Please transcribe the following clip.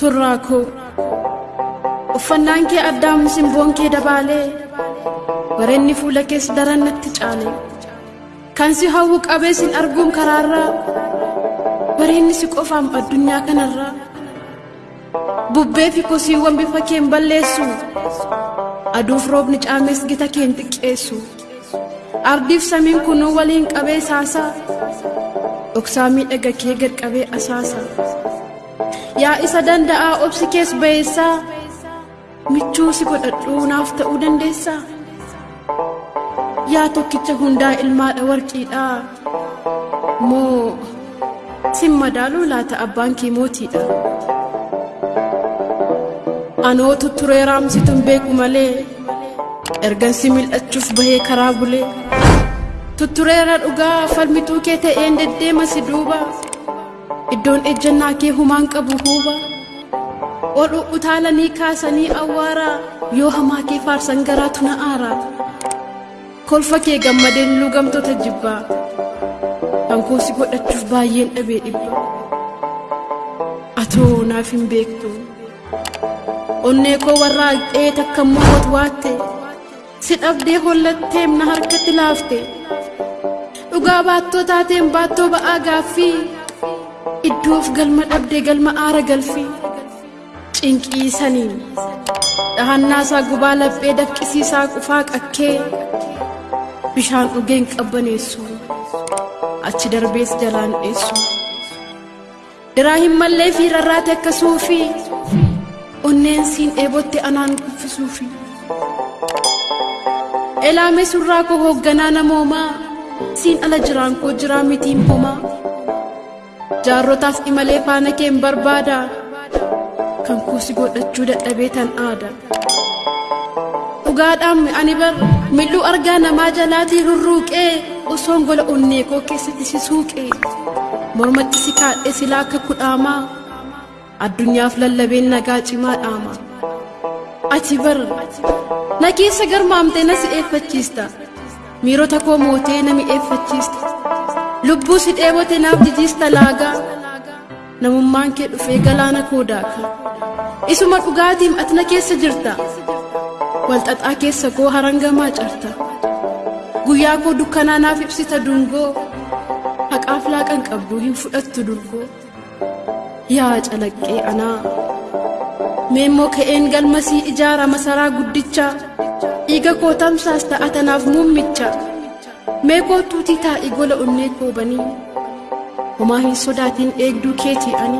surraa koo uffannaan kee addaam simboon kee dabaalee? Bareenni fuula kees daran natti caale. Kan si hawwu qabee sin arguun karaarraa? Bareenni si qofaam addunyaa kanarraa? Bubbee fi kosiiwwan bifa keen balleessu? Aduuf roobni caamees gita keen xiqqeessu? Ardiif samiin kunuu waliin qabee saasaa? Dhoksaa miidhaga kee gad qabee asaasa yaa isa danda'aa obsi kees ba'eessaa michuu si godhadhuu naaf ta'uu dandeessaa yaa tokkicha hundaa ilmaadha warqiidhaa moo sin madaaluu laata abbaan kee mootiidha anoo tutturee raamsituun beeku malee ergan si mil'achuuf bahee karaa bulee. Tuttureera dhugaa falmituu kee ta'een deddeema si duuba iddoon ejjannaa kee humaan qabu huuba. Ol utaalanii kaasanii awwaaraa yoo hamaa kee faarsan garaatu na aaraa kolfa kee gammadeen lugamtoota jibbaa hankoo si godhachuuf baay'een dhabee dhibba. Atoo naaf hin beektu. Onnee koo warraa dhee takka moot waatte. Si dhabdee hollatteem na harkatti laafte. Dhugaa baattoo taateen baattoo ba'aa gaaffii iddoof galma dhabdee galma aara galfii cinqii saniin dhahannaasaa gubaa laphee dafqisiisaa qufaa qakkee. Bishaan dhugeen qabbaneessu. Achi darbees jalaan dheessu diraa hin mallee fi rarraate akkasuufi onneen siin dheebotte anaan kuffisuufi. Elaame surraa koo hoogganaa namoomaa. Siin ala jiraan koo jiraa mitiin homaa jaarrotaas imalee faana keen barbaada. Kan kuusi godhachuu dadhabee tan aada. Dhugaadhaan ani bar mil'uu argaa namaa jalaatii rurruuqee osoon gola onnee koo keessatti si suuqee. Mormatti si kaadhee silaa akka kudhaamaa. Addunyaaf lallabeen nagaa cimaa dhaama. Ati bar na keessa garmaamtee na si eeffachiista. Miirota koo mootee na mi'eeffachiista lubbuu si dheebote naaf jijiista laagaa namummaan kee dhufee galaana koo daaka. Isuma dhugaatiim ati na keessa jirta. Walxaxaa keessa koo harangamaa carta. Guyyaa koo dukkanaa naaf ibsita dungoo. Haqaaf laaqan qabdu hin fudhattu durgoo. Yaa calaqqee anaa. Meemmoo ka'een galmasii ijaara masaraa guddichaa dhiiga koo tamsaas ta'a tanaaf muummicha mee koo tuutii taa'ii gola onnee koo banii homaa hin sodaatiin eegduu keetii ani